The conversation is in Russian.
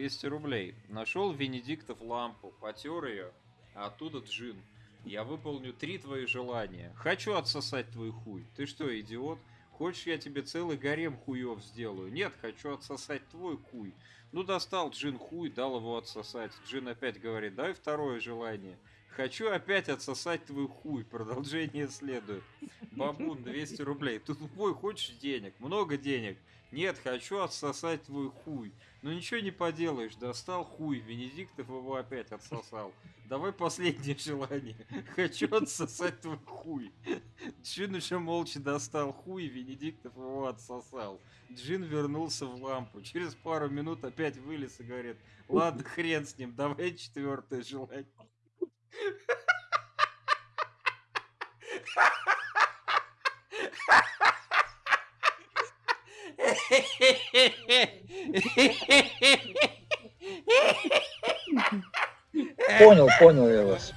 200 рублей. Нашел Венедиктов лампу, потер ее, а оттуда джин. Я выполню три твои желания. Хочу отсосать твой хуй. Ты что, идиот? Хочешь, я тебе целый гарем хуев сделаю? Нет, хочу отсосать твой хуй. Ну, достал Джин хуй, дал его отсосать. Джин опять говорит, дай второе желание. Хочу опять отсосать твой хуй. Продолжение следует. Бабун, 200 рублей. Ты тупой, хочешь денег? Много денег. Нет, хочу отсосать твой хуй. Ну ничего не поделаешь, достал хуй. Венедиктов его опять отсосал. Давай последнее желание. Хочу отсосать твой хуй. Джин еще молча достал хуй, Венедиктов его отсосал. Джин вернулся в лампу. Через пару минут опять вылез и говорит, ладно, хрен с ним, давай четвертое желание. Понял, понял я вас.